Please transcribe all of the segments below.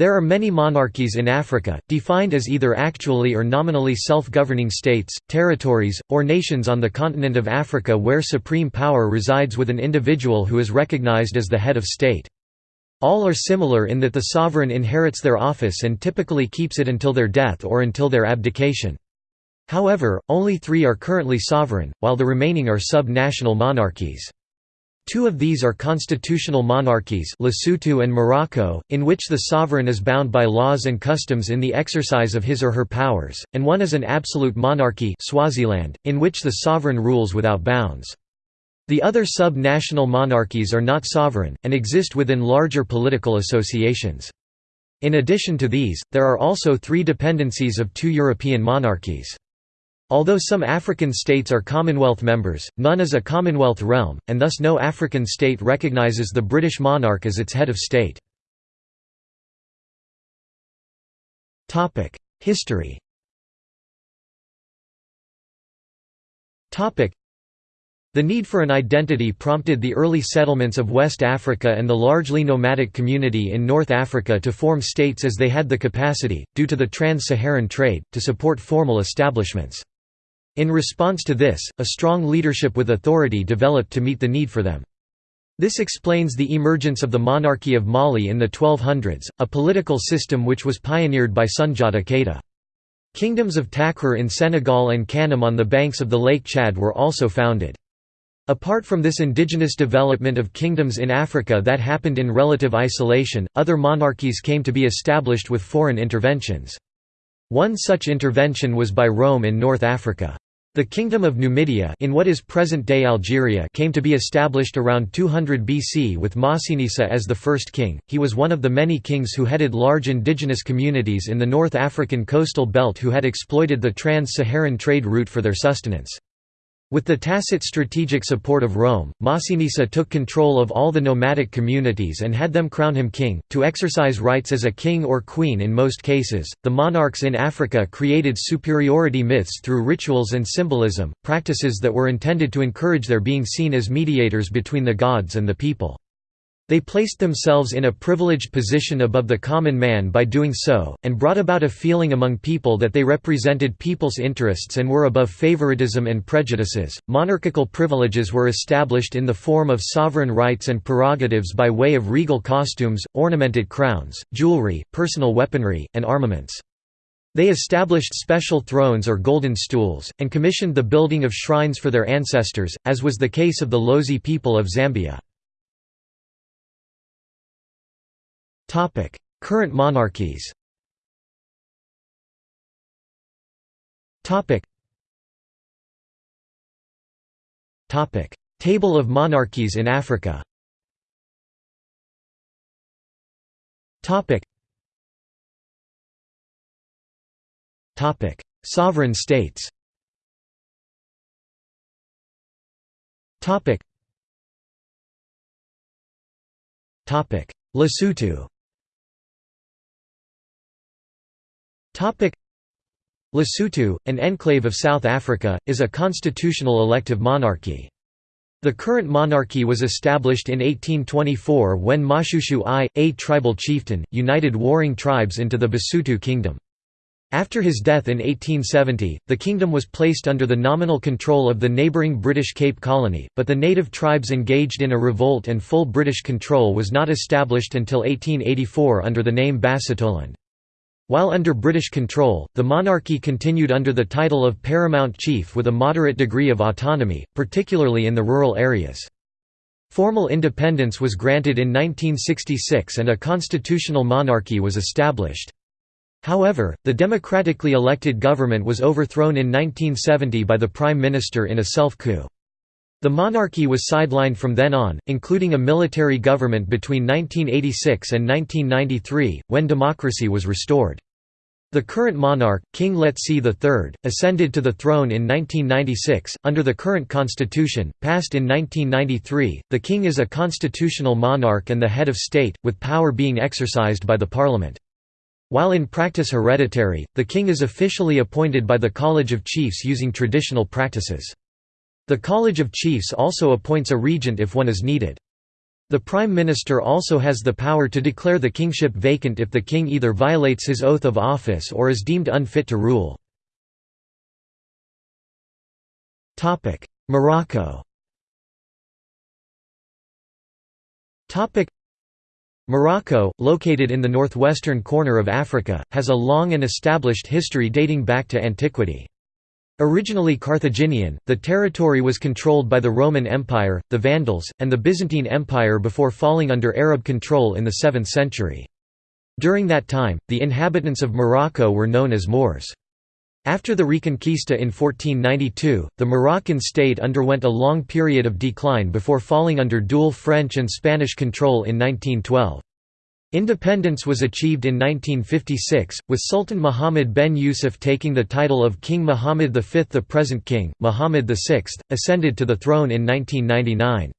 There are many monarchies in Africa, defined as either actually or nominally self-governing states, territories, or nations on the continent of Africa where supreme power resides with an individual who is recognized as the head of state. All are similar in that the sovereign inherits their office and typically keeps it until their death or until their abdication. However, only three are currently sovereign, while the remaining are sub-national monarchies. Two of these are constitutional monarchies Lesotho and Morocco, in which the sovereign is bound by laws and customs in the exercise of his or her powers, and one is an absolute monarchy Swaziland, in which the sovereign rules without bounds. The other sub-national monarchies are not sovereign, and exist within larger political associations. In addition to these, there are also three dependencies of two European monarchies. Although some African states are Commonwealth members, none is a Commonwealth realm, and thus no African state recognises the British monarch as its head of state. History the need for an identity prompted the early settlements of West Africa and the largely nomadic community in North Africa to form states as they had the capacity, due to the trans-Saharan trade, to support formal establishments. In response to this, a strong leadership with authority developed to meet the need for them. This explains the emergence of the monarchy of Mali in the 1200s, a political system which was pioneered by Sundiata Keita. Kingdoms of Takrur in Senegal and Kanem on the banks of the Lake Chad were also founded. Apart from this indigenous development of kingdoms in Africa that happened in relative isolation, other monarchies came to be established with foreign interventions. One such intervention was by Rome in North Africa. The Kingdom of Numidia in what is present-day Algeria came to be established around 200 BC with Massinissa as the first king. He was one of the many kings who headed large indigenous communities in the North African coastal belt who had exploited the trans-Saharan trade route for their sustenance. With the tacit strategic support of Rome, Massinissa took control of all the nomadic communities and had them crown him king, to exercise rights as a king or queen in most cases. The monarchs in Africa created superiority myths through rituals and symbolism, practices that were intended to encourage their being seen as mediators between the gods and the people. They placed themselves in a privileged position above the common man by doing so, and brought about a feeling among people that they represented people's interests and were above favoritism and prejudices. Monarchical privileges were established in the form of sovereign rights and prerogatives by way of regal costumes, ornamented crowns, jewelry, personal weaponry, and armaments. They established special thrones or golden stools, and commissioned the building of shrines for their ancestors, as was the case of the Lozi people of Zambia. Current monarchies. Topic. Topic: Table of monarchies in Africa. Topic. Topic: Sovereign states. Topic. Topic: Lesotho. Lesotho, an enclave of South Africa, is a constitutional elective monarchy. The current monarchy was established in 1824 when Moshoeshoe I, a tribal chieftain, united warring tribes into the Basotho kingdom. After his death in 1870, the kingdom was placed under the nominal control of the neighbouring British Cape Colony, but the native tribes engaged in a revolt and full British control was not established until 1884 under the name Basutoland. While under British control, the monarchy continued under the title of paramount chief with a moderate degree of autonomy, particularly in the rural areas. Formal independence was granted in 1966 and a constitutional monarchy was established. However, the democratically elected government was overthrown in 1970 by the prime minister in a self-coup. The monarchy was sidelined from then on, including a military government between 1986 and 1993, when democracy was restored. The current monarch, King Letsie III, ascended to the throne in 1996. Under the current constitution, passed in 1993, the king is a constitutional monarch and the head of state, with power being exercised by the parliament. While in practice hereditary, the king is officially appointed by the College of Chiefs using traditional practices. The College of Chiefs also appoints a regent if one is needed. The Prime Minister also has the power to declare the kingship vacant if the king either violates his oath of office or is deemed unfit to rule. Morocco Morocco, located in the northwestern corner of Africa, has a long and established history dating back to antiquity. Originally Carthaginian, the territory was controlled by the Roman Empire, the Vandals, and the Byzantine Empire before falling under Arab control in the 7th century. During that time, the inhabitants of Morocco were known as Moors. After the Reconquista in 1492, the Moroccan state underwent a long period of decline before falling under dual French and Spanish control in 1912. Independence was achieved in 1956, with Sultan Muhammad ben Yusuf taking the title of King Muhammad V. The present king, Muhammad VI, ascended to the throne in 1999.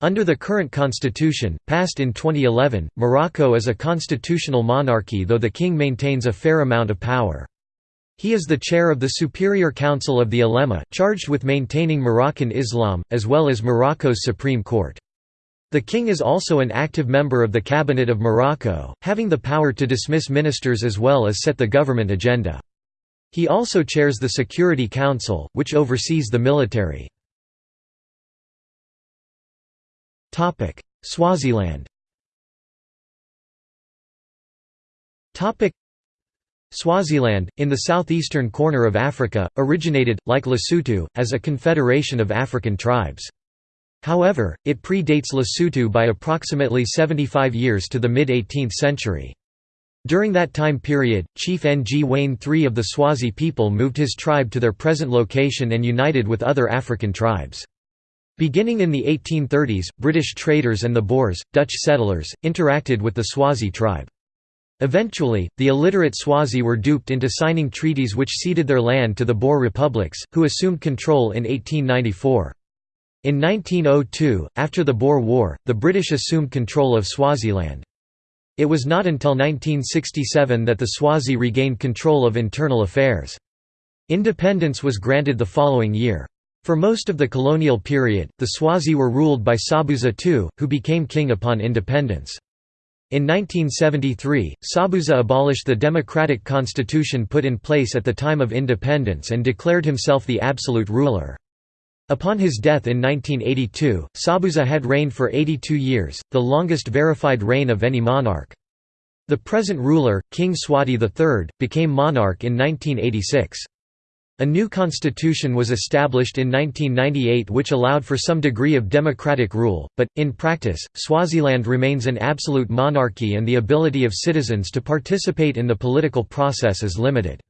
Under the current constitution, passed in 2011, Morocco is a constitutional monarchy though the king maintains a fair amount of power. He is the chair of the Superior Council of the Ulema, charged with maintaining Moroccan Islam, as well as Morocco's Supreme Court. The king is also an active member of the Cabinet of Morocco, having the power to dismiss ministers as well as set the government agenda. He also chairs the Security Council, which oversees the military. Swaziland Swaziland, in the southeastern corner of Africa, originated, like Lesotho, as a confederation of African tribes. However, it predates Lesotho by approximately 75 years to the mid-18th century. During that time period, Chief Ngwane III of the Swazi people moved his tribe to their present location and united with other African tribes. Beginning in the 1830s, British traders and the Boers, Dutch settlers, interacted with the Swazi tribe. Eventually, the illiterate Swazi were duped into signing treaties which ceded their land to the Boer republics, who assumed control in 1894. In 1902, after the Boer War, the British assumed control of Swaziland. It was not until 1967 that the Swazi regained control of internal affairs. Independence was granted the following year. For most of the colonial period, the Swazi were ruled by Sobhuza II, who became king upon independence. In 1973, Sobhuza abolished the democratic constitution put in place at the time of independence and declared himself the absolute ruler. Upon his death in 1982, Sobhuza had reigned for 82 years, the longest verified reign of any monarch. The present ruler, King Mswati III, became monarch in 1986. A new constitution was established in 1998 which allowed for some degree of democratic rule, but, in practice, Swaziland remains an absolute monarchy and the ability of citizens to participate in the political process is limited.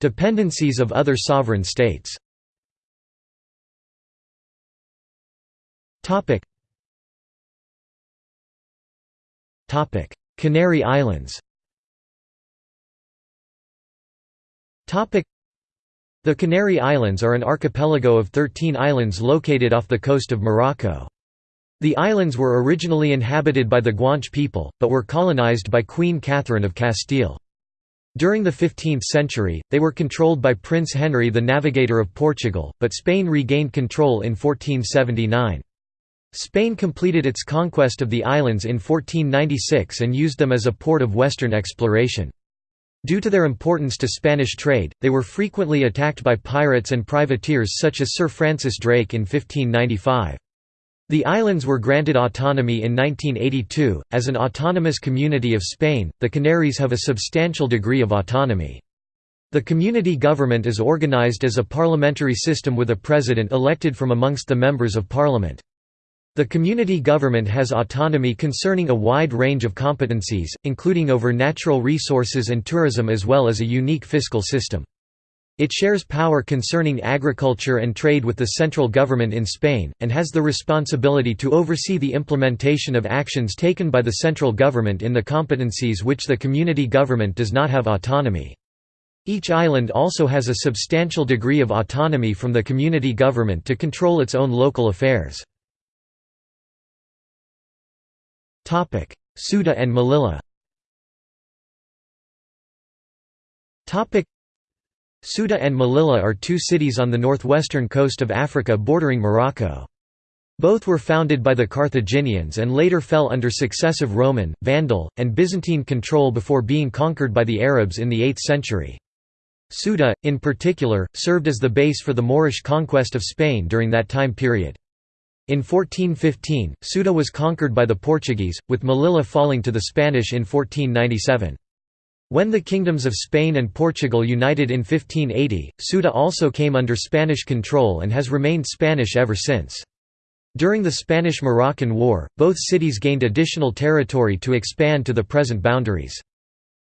Dependencies of other sovereign states. Canary Islands. The Canary Islands are an archipelago of 13 islands located off the coast of Morocco. The islands were originally inhabited by the Guanche people, but were colonized by Queen Catherine of Castile. During the 15th century, they were controlled by Prince Henry the Navigator of Portugal, but Spain regained control in 1479. Spain completed its conquest of the islands in 1496 and used them as a port of western exploration. Due to their importance to Spanish trade, they were frequently attacked by pirates and privateers such as Sir Francis Drake in 1595. The islands were granted autonomy in 1982. As an autonomous community of Spain, the Canaries have a substantial degree of autonomy. The community government is organized as a parliamentary system with a president elected from amongst the members of parliament. The community government has autonomy concerning a wide range of competencies, including over natural resources and tourism as well as a unique fiscal system. It shares power concerning agriculture and trade with the central government in Spain, and has the responsibility to oversee the implementation of actions taken by the central government in the competencies which the community government does not have autonomy. Each island also has a substantial degree of autonomy from the community government to control its own local affairs. Ceuta and Melilla Ceuta and Melilla are two cities on the northwestern coast of Africa bordering Morocco. Both were founded by the Carthaginians and later fell under successive Roman, Vandal, and Byzantine control before being conquered by the Arabs in the 8th century. Ceuta, in particular, served as the base for the Moorish conquest of Spain during that time period. In 1415, Ceuta was conquered by the Portuguese, with Melilla falling to the Spanish in 1497. When the kingdoms of Spain and Portugal united in 1580, Ceuta also came under Spanish control and has remained Spanish ever since. During the Spanish–Moroccan War, both cities gained additional territory to expand to the present boundaries.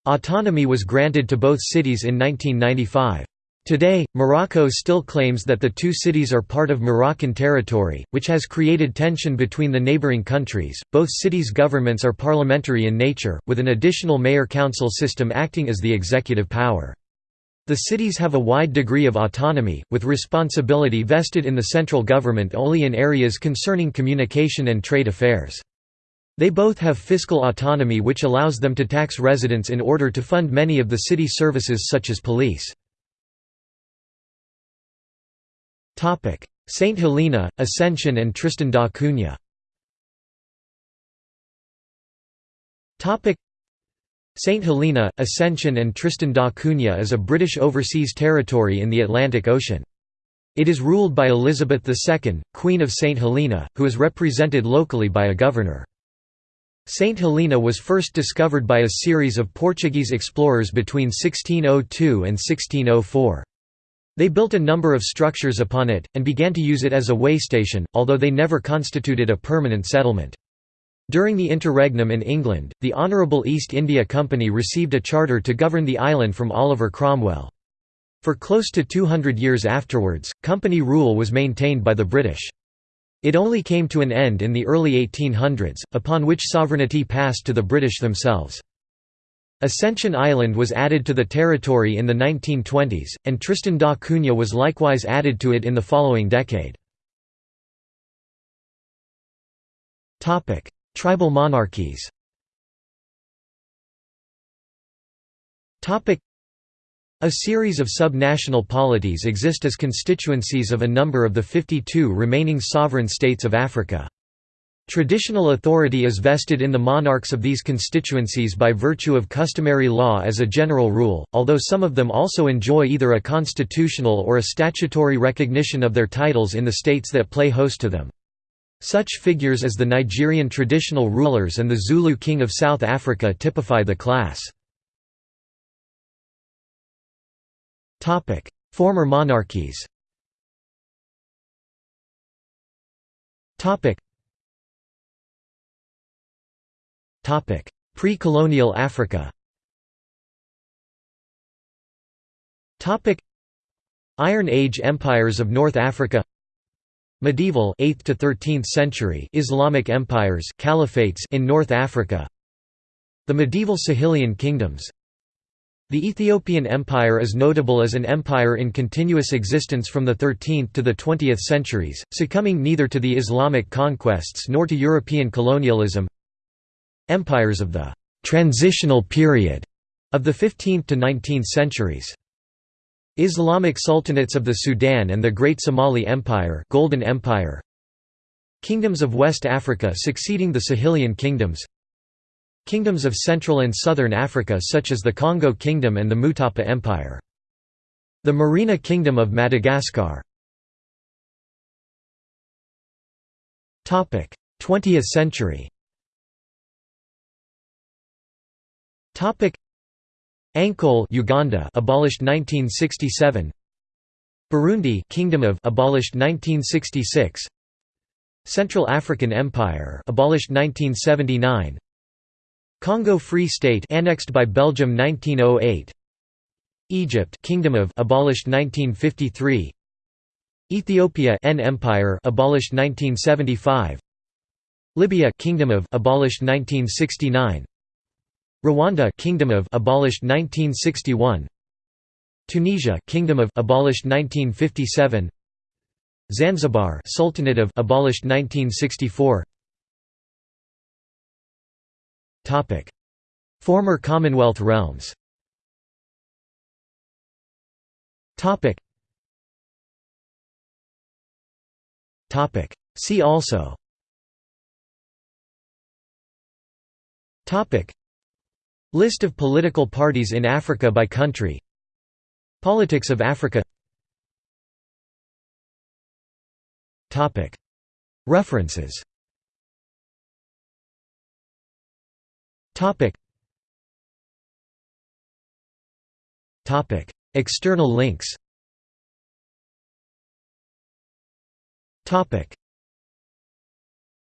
Autonomy was granted to both cities in 1995. Today, Morocco still claims that the two cities are part of Moroccan territory, which has created tension between the neighboring countries. Both cities' governments are parliamentary in nature, with an additional mayor-council system acting as the executive power. The cities have a wide degree of autonomy, with responsibility vested in the central government only in areas concerning communication and trade affairs. They both have fiscal autonomy which allows them to tax residents in order to fund many of the city services such as police. Saint Helena, Ascension and Tristan da Cunha St Helena, Ascension and Tristan da Cunha is a British overseas territory in the Atlantic Ocean. It is ruled by Elizabeth II, Queen of St Helena, who is represented locally by a governor. St Helena was first discovered by a series of Portuguese explorers between 1602 and 1604. They built a number of structures upon it, and began to use it as a waystation, although they never constituted a permanent settlement. During the interregnum in England, the Honourable East India Company received a charter to govern the island from Oliver Cromwell. For close to 200 years afterwards, company rule was maintained by the British. It only came to an end in the early 1800s, upon which sovereignty passed to the British themselves. Ascension Island was added to the territory in the 1920s, and Tristan da Cunha was likewise added to it in the following decade. Tribal monarchies a series of sub-national polities exist as constituencies of a number of the 52 remaining sovereign states of Africa. Traditional authority is vested in the monarchs of these constituencies by virtue of customary law as a general rule, although some of them also enjoy either a constitutional or a statutory recognition of their titles in the states that play host to them. Such figures as the Nigerian traditional rulers and the Zulu King of South Africa typify the class. Former monarchies Pre-colonial Africa. Iron Age empires of North Africa. Medieval 8th to 13th century Islamic empires caliphates in North Africa. The medieval Sahelian kingdoms. The Ethiopian Empire is notable as an empire in continuous existence from the 13th to the 20th centuries, succumbing neither to the Islamic conquests nor to European colonialism Empires of the «transitional period» of the 15th to 19th centuries. Islamic Sultanates of the Sudan and the Great Somali Empire Golden Empire. Kingdoms of West Africa succeeding the Sahelian kingdoms. Kingdoms of Central and Southern Africa such as the Congo Kingdom and the Mutapa Empire. The Merina Kingdom of Madagascar. 20th century Ankole Uganda abolished 1967 Burundi Kingdom of abolished 1966 Central African Empire abolished 1979 Congo Free State annexed by Belgium 1908 Egypt Kingdom of abolished 1953 Ethiopia N Empire abolished 1975 Libya Kingdom of abolished 1969 Rwanda Kingdom of abolished 1961 Tunisia Kingdom of abolished 1957 Zanzibar Sultanate of abolished 1964 Topic Former Commonwealth realms Topic. Topic. See also. Topic. List of political parties in Africa by country. Politics of Africa. Topic. References. External links